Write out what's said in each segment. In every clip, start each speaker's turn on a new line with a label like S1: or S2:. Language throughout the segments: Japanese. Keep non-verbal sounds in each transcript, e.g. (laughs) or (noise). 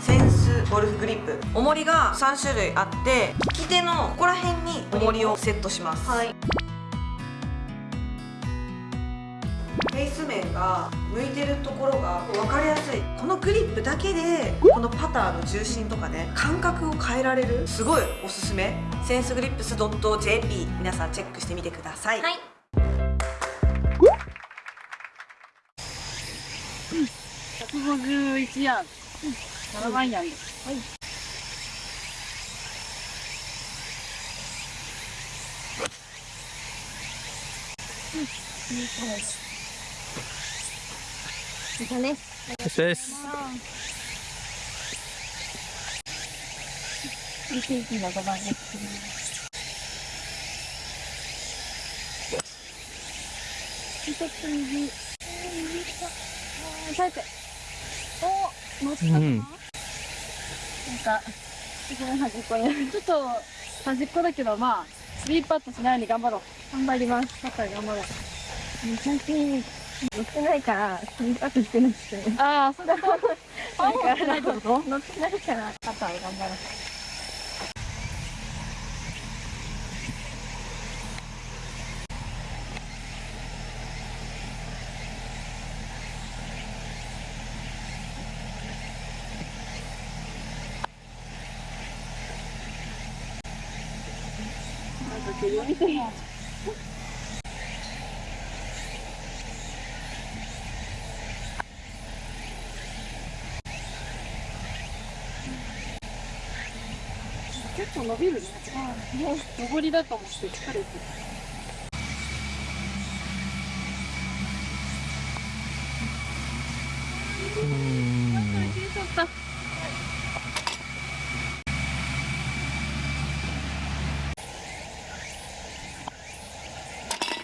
S1: センスゴルフグリップ。重りが3種類あって利き手のここら辺に重りをセットします。
S2: はい。
S1: フェイス面が向いてるところが分かりやすい。このグリップだけでこのパターの重心とかね感覚を変えられるすごいおすすめ。センスグリップス .jp 皆さんチェックしてみてください、
S2: はい。
S3: 151ヤード7番ヤードはい。
S2: いたね
S4: よしです
S3: 21の5番です。一つ右。あー、さて。お乗ったかな、
S4: うん。
S3: なんか一番端っこにちょっと端っこだけどまあスリーパットしないように頑張ろう。頑張ります。パッター頑張ろう。
S2: 最近乗ってないからスリーパットしてなくて
S3: ああそうだなんか
S2: 乗ってないから
S3: パッター頑張ろう結構伸びるね。上りだと思って疲れてる。
S4: うん
S3: 消えちゃった。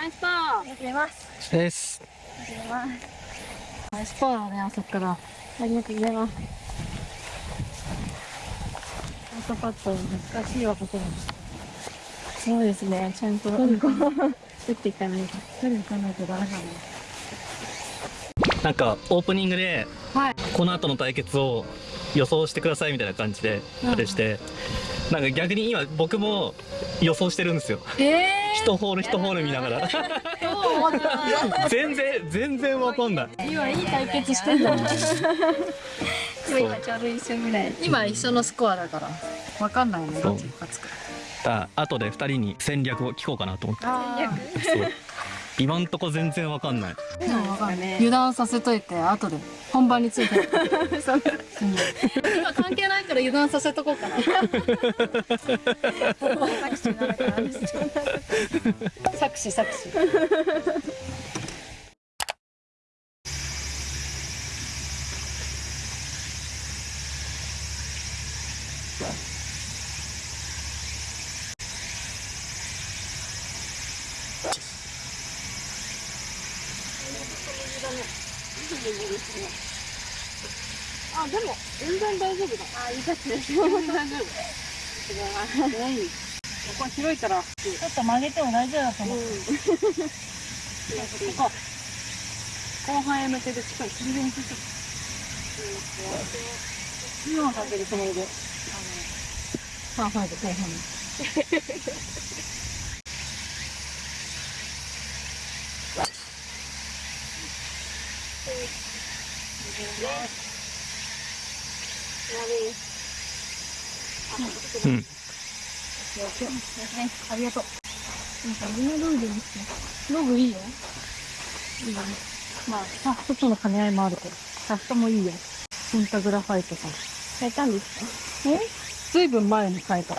S3: ナイスパー
S2: 始めます
S4: です
S2: 始めます
S3: ナイスパーだね、あそこから。
S2: ありがとうございます
S3: アウトパット難しいわ、ここも。
S2: そうですねちゃんと打っていかないと
S3: 取りに行かないとダメだね。
S4: なんかオープニングで
S3: はい。
S4: この後の対決を予想してくださいみたいな感じであれして。なんか逆に今僕も予想してるんですよ。
S3: え
S4: 一ホール一ホール見ながら。全然全然わかんない。
S3: ー、今いい対決してんだね。
S2: 今今ちょうど一緒ぐらい。
S3: 今一緒のスコアだから。わかんないね、どっちが勝つか。
S4: だ後で二人に戦略を聞こうかなと思って。
S3: あ
S4: そう今んとこ全然わかんない
S3: あ、わかんない。油断させといて、後で本番について。(laughs)
S2: そんな
S3: うん今関係ないから油断させとこうかな。作詞作詞。(laughs) あ、(laughs) で大丈夫だ。
S2: あいいですね
S3: 全然大丈夫。ない。ここは広いから、ちょっと曲げても大丈夫だと思う。ここ。後半へ向けてしっかり切りにして。今はかけるつもりで。あの、パーファイブ後半に。
S4: うん。
S3: ありがとう。なん。かみん。な道具ですね。道具いいよ。いいよね。まあ、さ、一つの兼ね合いもあるけど。シャフもいいよ。ペンタグラファイトさん。
S2: 変えたん。ですか
S3: えずいぶん。前に変えた。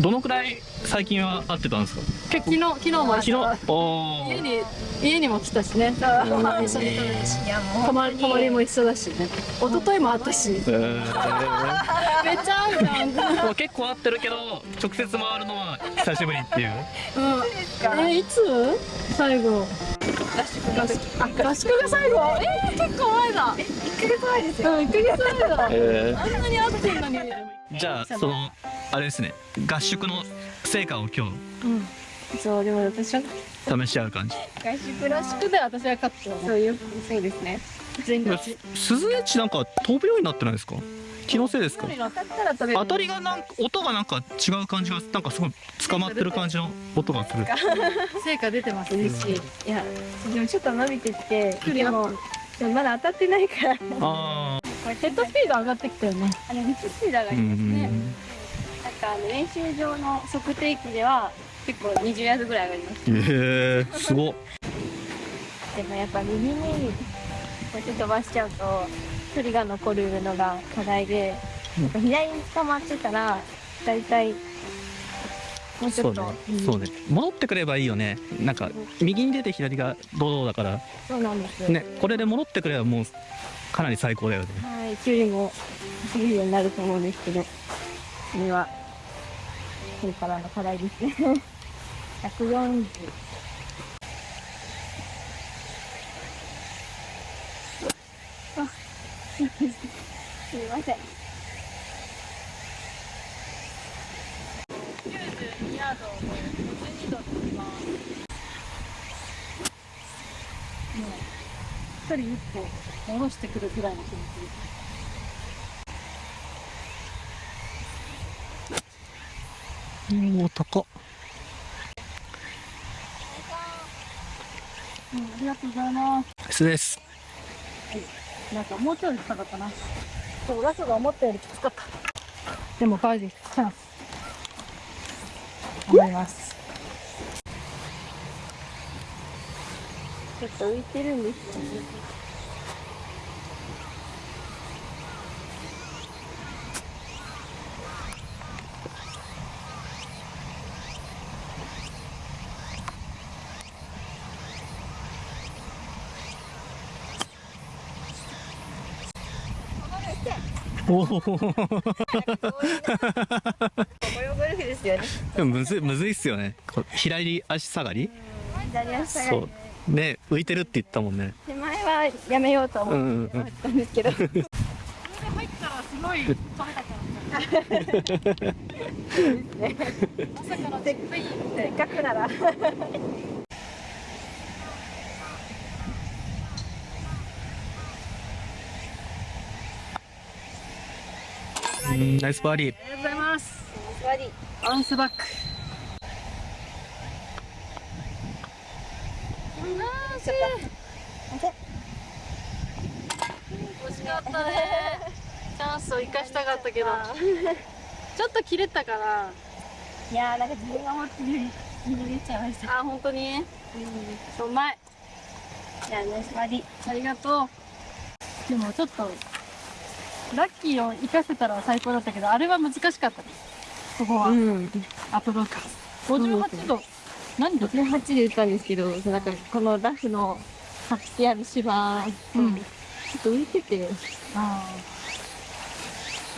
S4: どのくらい最近は会ってたんですか？結構
S3: 昨日、昨日も
S4: 昨日？
S3: 家に、家にも来たしね。一緒に食べるし。
S2: いやもう
S3: 泊まり、泊まりも一緒だしね。一昨日もあったし。(laughs) めっ
S4: えー
S3: ちゃ合うじゃん。
S4: 結構会ってるけど直接回るのは久しぶりっていう
S3: うん。え、いつ？最後。合宿があ、合宿が最後？えー、結構前だ。
S2: 1ヶ月前ですよ
S3: うん、1ヶ月前だ。
S4: え
S3: あんなに会ってんのに。
S4: ーじゃあそのあれですね。合宿の成果を今日
S2: そうでも私は。
S4: 試し合う感じ。
S3: 合宿らしくで私は勝ってた
S2: そういうそうですね。
S3: 全勝ち
S4: 鈴エッジなんか飛ぶようになってないですか？気のせいですか？
S3: 当た
S4: りがなんか音がなんか違う感じがなんかすごい捕まってる感じの音がする。
S3: 成果出てます嬉しい。
S2: いやでもちょっと伸びてきてでもでもまだ当たってないから。
S4: あ
S3: ヘッドスピード上がってきたよね。
S2: あの道スピード上が
S4: あう
S2: りますねかあの練習場の測定器では結構20ヤードぐらい上がります。
S4: ええすご。っ (laughs)
S2: でもやっぱ右にこうやって飛ばしちゃうと距離が残るのが課題で、左に捕まってたら大体もうち
S4: そう
S2: ょっと
S4: ね。そうね。戻ってくればいいよね。なんか右に出て左が堂々だから。
S2: そうなんです、
S4: ねこれで戻ってくればもうかなり最高だよね。
S2: はい距離も走るようになると思うんですけどそれはこれからの課題ですね。(laughs) 140あすいません。
S3: 92ヤードを52度で飛びます。もう一人一歩戻してくるぐらいの気持ちです。
S4: おお高っ
S3: うん、ありがとうございます。
S4: S です
S3: なんかもうちょい高かったな。そう、ラストが思ったよりきつかった。でもバーディーチャンス。頑張ります。
S2: ちょっと浮いてるんですよね
S4: おお
S2: こういうゴルフですよね
S4: でもむずいむずいっすよね。左足下がり？
S2: 左足下がり。
S4: そう。ね浮いてるって言ったもんね。
S2: 手前はやめようと思
S4: うんうんうん。
S2: ったんですけど、
S3: 入ったらすごい。まさかの
S2: っかくなら
S4: うんナイスバーディー
S3: ありがとうございます。
S2: バディ
S3: アンスバック。惜しかったね。チャンスを生かしたかったけど、ちょっと切れたから。
S2: といやーなんか自分が思ってるより逃げちゃいました
S3: あ、本当に？うまい。
S2: じゃあナイスバディ
S3: ありがとう。でもちょっと、ラッキーを生かせたら最高だったけど、あれは難しかったね。ここは、
S2: ん
S3: アプローチ。58度。何度
S2: ？58で打ったんですけどそうなんかこのラフの張ってある芝、
S3: うん
S2: ちょっと浮いてて
S3: あ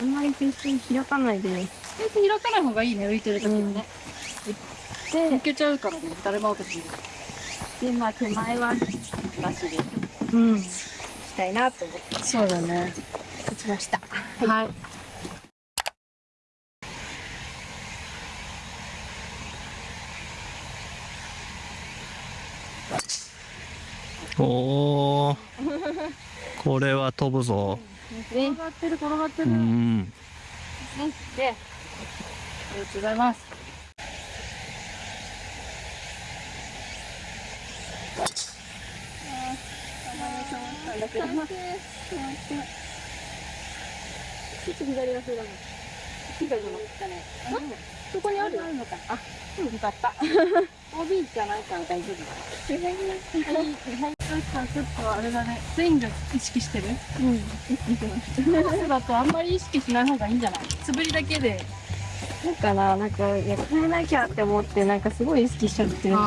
S2: あんまりペースに開かないで
S3: あ。全然開かない方がいいね、浮いてる時はね。抜
S2: で
S3: けちゃうからね、誰も受けて
S2: でまあ手前はなしで
S3: うん。
S2: したいなと思って
S3: そうだね。
S2: 打ちました。
S3: はい。
S4: おおこれは飛ぶぞ。
S2: ね。
S3: 転がってる、転がって
S4: う
S3: る。
S4: ん
S2: で
S3: ありがとうございます。
S2: ちょっと左がそうだもん左じゃなか。ったねそこにあるあるのか。あよか。った
S3: OB じゃないか。ら大丈夫。
S2: 左に
S3: ちょっとあれだね、スイング意識してる
S2: うん意識してます
S3: そうだとあんまり意識しない方がいいんじゃない素振りだけで。
S2: だか。らなんか。いや変えなきゃって思ってなんか。すごい意識しちゃってるん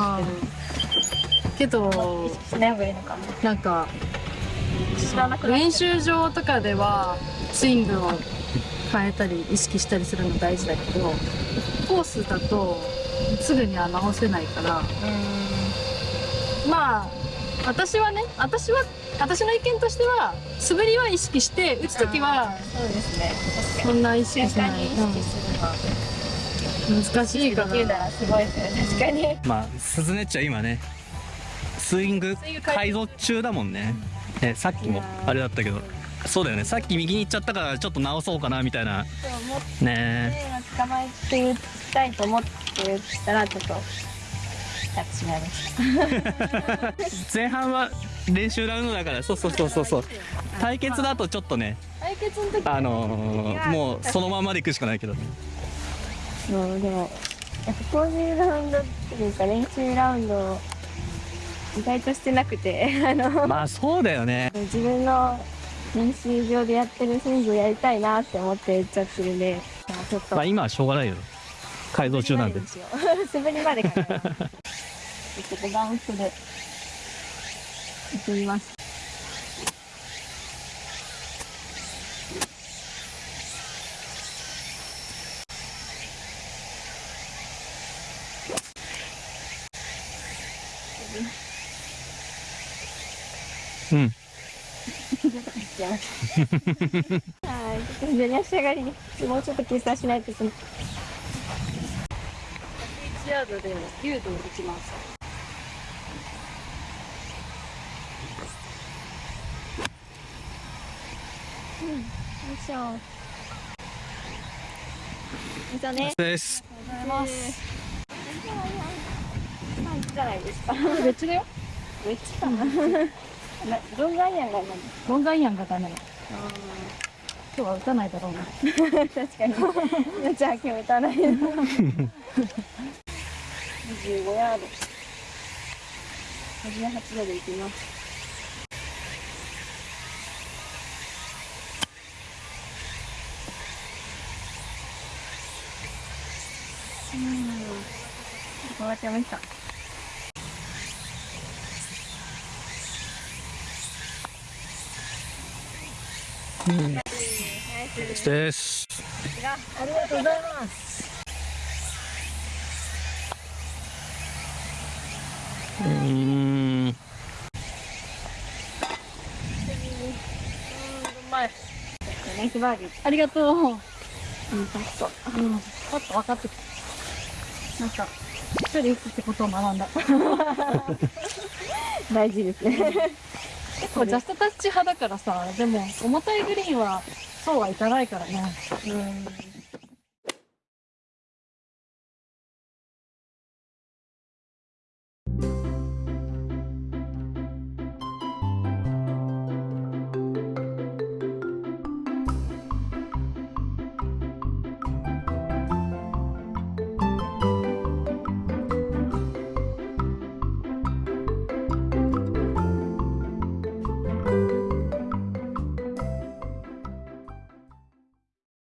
S3: けど
S2: です、けどしない方がいいのか。な
S3: なんか、
S2: 知らなくなっ
S3: 練習場とか。ではスイングを変えたり意識したりするの大事だけど、コースだとすぐには直せないから、まあ、私はね、私は、私の意見としては、素振りは意識して、打つときは
S2: そうですね。
S3: そんな意識
S2: に
S3: しない。難しいか
S2: ら。すごいですね。確かに。
S4: まあ鈴音っちゃん今ねスイング改造中だもんね。ねさっきもあれだったけどそうだよね。さっき右に行っちゃったからちょっと直そうかなみたいな。ね。
S2: 捕まえて言いたいと思って言ったらちょっと
S4: 前半は練習ラウンドだから。そうそうそうそうそう。対決だとちょっとね
S2: 対決の時
S4: あのー、もうそのままで行くしかないけど。
S2: そうでもやっぱこういうラウンドっていうか練習ラウンド意外としてなくてあの
S4: まあそうだよね。
S2: 自分の練習場でやってるスイングをやりたいなって思ってちゃってるんでまあちょっと。
S4: まあ今はしょうがないよ。改造中なんで。(laughs)
S2: 素振りまで考えます。(laughs) ちょっとバウンスで。行ってみます
S4: うん
S2: やはい、ちょっと左足上がりにもうちょっと計算しないといけない。
S3: 1ヤードで9度打ちます
S2: よいしょ。よいしょね。
S4: です
S3: ありがとうございます
S2: まあ、いいじゃないですか。
S3: 別だよ
S2: めっちゃかな。なロングアイアンが何
S3: ロングアイアンがダメだ今日は打たないだろうな
S2: 確かに。じゃあ今日打たない。(laughs) 25ヤード。58度で行きます。うん。終わっちゃいました。うん。
S4: です
S2: ありがとうございます。
S4: うん。
S3: 前
S2: ナイスバーディー。
S3: ありがとううん。
S2: うん、パッと。
S3: ちょっと分かってきたなん。か一人打つってことを学ん。だ
S2: 大事ですね。
S3: 結構ジャストタッチ派だからさでも重たいグリーンはそうはいかないからね
S2: うん。